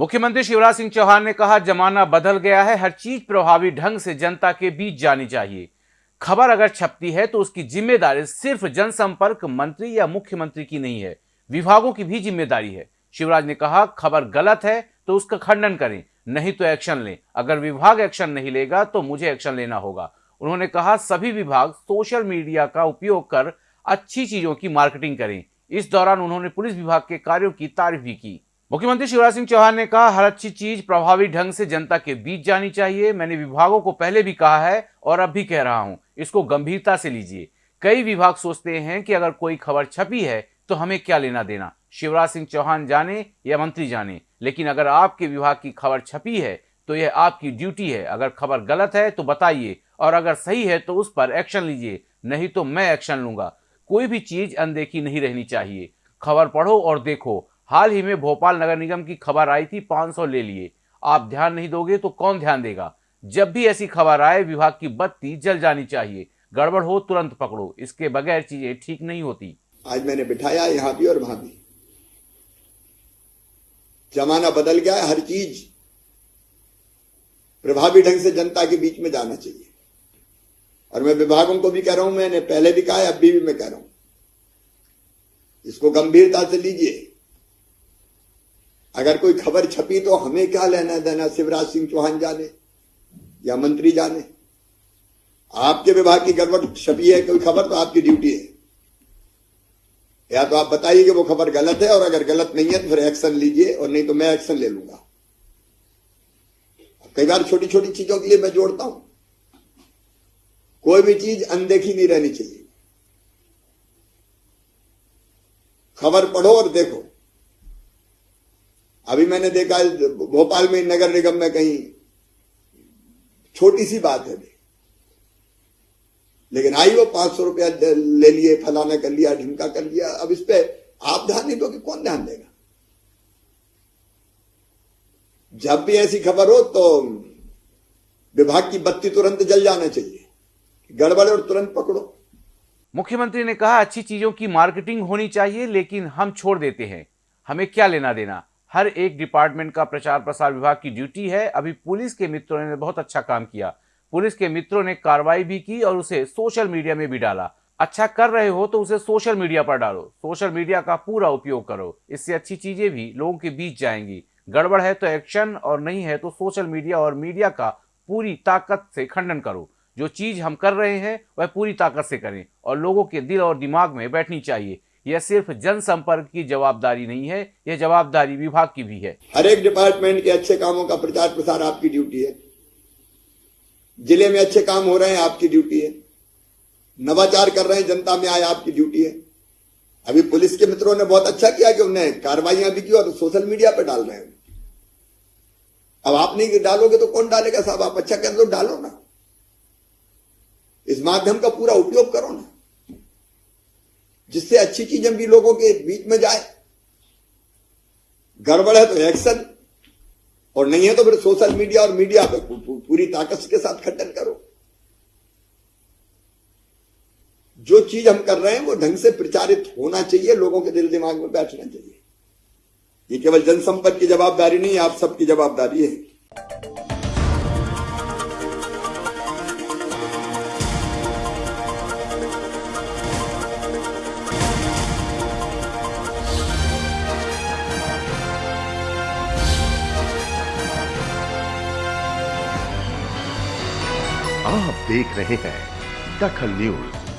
मुख्यमंत्री शिवराज सिंह चौहान ने कहा, जमाना बदल गया है, हर चीज़ प्रभावी ढंग से जनता के बीच जानी चाहिए। खबर अगर छपती है तो उसकी ज़िम्मेदारी सिर्फ़ जनसंपर्क मंत्री या मुख्यमंत्री की नहीं है, विभागों की भी ज़िम्मेदारी है। शिवराज ने कहा, खबर गलत है तो उसका खंडन करें, नहीं तो एक्शन लें। अगर विभाग एक्शन नहीं लेगा तो मुझे एक्शन लेना होगा। उन्होंने कहा, सभी विभाग सोशल मीडिया का उपयोग कर अच्छी चीज़ों की मार्केटिंग करें। इस दौरान उन्होंने पुलिस विभाग के कार्यों की तारीफ़ भी की। मुख्यमंत्री शिवराज सिंह चौहान ने कहा, हर अच्छी चीज़ प्रभावी ढंग से जनता के बीच जानी चाहिए। मैंने विभागों को पहले भी कहा है और अब भी कह रहा हूँ, इसको गंभीरता से लीजिए। कई विभाग सोचते हैं कि अगर कोई खबर छपी है तो हमें क्या लेना देना? शिवराज सिंह चौहान जाने या मंत्री जाने? लेकिन अगर आपके विभाग की खबर छपी है तो यह आपकी ड्यूटी है। अगर खबर गलत है तो बताइए, और अगर सही है तो उस पर एक्शन लीजिए। नहीं तो मैं एक्शन लूँगा। कोई भी चीज़ अनदेखी नहीं रहनी चाहिए। खबर पढ़ो और देखो। हाल ही में भोपाल नगर निगम की खबर आई थी 500 ले लिए। आप ध्यान नहीं दोगे तो कौन ध्यान देगा? जब भी ऐसी खबर आए, विभाग की बत्ती जल जानी चाहिए। गड़बड़ हो, तुरंत पकड़ो। इसके बगैर चीज़ें ठीक नहीं होती। आज मैंने बिठाया, यहाँ भी और वहाँ भी। जमाना बदल गया है, हर चीज़ प्रभावी ढंग से जनता के बीच में जाना चाहिए। और मैं विभागों को भी कह रहा हूँ, मैंने पहले भी कहा है अभी भी मैं कह रहा हूँ। इसको गंभीरता से लीजिए। अगर कोई खबर छपी तो हमें क्या लेना देना, शिवराज सिंह चौहान जाने या मंत्री जाने? आपके विभाग की गड़बड़ छपी है, कोई खबर तो आपकी ड्यूटी है। या तो आप बताइए कि वो खबर गलत है, और अगर गलत नहीं है तो फिर एक्शन लीजिए, और नहीं तो मैं एक्शन ले लूँगा। कई बार छोटी छोटी चीज़ों के लिए मैं जोड़ता हूँ। कोई भी चीज़ अनदेखी नहीं रहनी चाहिए। खबर पढ़ो और देखो। अभी मैंने देखा भोपाल में नगर निगम में कहीं छोटी सी बात है। लेकिन आई वो पाँच सौ रुपया ले लिए, फलाना कर लिया, ढिमका कर लिया। अब इस पर आप ध्यान नहीं दोगे कौन ध्यान देगा। जब भी ऐसी खबर हो तो विभाग की बत्ती तुरंत जल जाना चाहिए। गड़बड़ और तुरंत पकड़ो। मुख्यमंत्री ने कहा, अच्छी चीज़ों की मार्केटिंग होनी चाहिए, लेकिन हम छोड़ देते हैं। हमें क्या लेना देना? हर एक डिपार्टमेंट का प्रचार प्रसार विभाग की ड्यूटी है। अभी पुलिस के मित्रों ने बहुत अच्छा काम किया। पुलिस के मित्रों ने कार्रवाई भी की और उसे सोशल मीडिया में भी डाला। अच्छा कर रहे हो तो उसे सोशल मीडिया पर डालो। सोशल मीडिया का पूरा उपयोग करो। इससे अच्छी चीज़ें भी लोगों के बीच जाएँगी। गड़बड़ है तो एक्शन और नहीं है तो सोशल मीडिया और मीडिया का पूरी ताकत से खंडन करो। जो चीज़ हम कर रहे हैं, वह पूरी ताकत से करें और लोगों के दिल और दिमाग में बैठनी चाहिए। यह सिर्फ़ जनसंपर्क की जवाबदारी नहीं है, यह जवाबदारी विभाग की भी है। हर एक डिपार्टमेंट के अच्छे कामों का प्रचार प्रसार आपकी ड्यूटी है। ज़िले में अच्छे काम हो रहे हैं, आपकी ड्यूटी है। नवाचार कर रहे हैं, जनता में आए, आपकी ड्यूटी है। अभी पुलिस के मित्रों ने बहुत अच्छा किया कि उन्हें कार्रवाइयाँ भी की और सोशल मीडिया पर डाल रहे हैं। अब आप नहीं डालोगे तो कौन डालेगा साहब? आप अच्छा कर दो, डालो ना। इस माध्यम का पूरा उपयोग करो ना। जिससे अच्छी चीज़ें भी लोगों के बीच में जाए। गड़बड़ है तो एक्शन, और नहीं है तो फिर सोशल मीडिया और मीडिया पे पूरी ताकत के साथ खंडन करो। जो चीज़ हम कर रहे हैं वो ढंग से प्रचारित होना चाहिए, लोगों के दिल दिमाग में बैठना चाहिए। ये केवल जनसंपर्क की जवाबदारी नहीं, आप सबकी जवाबदारी है। आप देख रहे हैं दखल न्यूज़।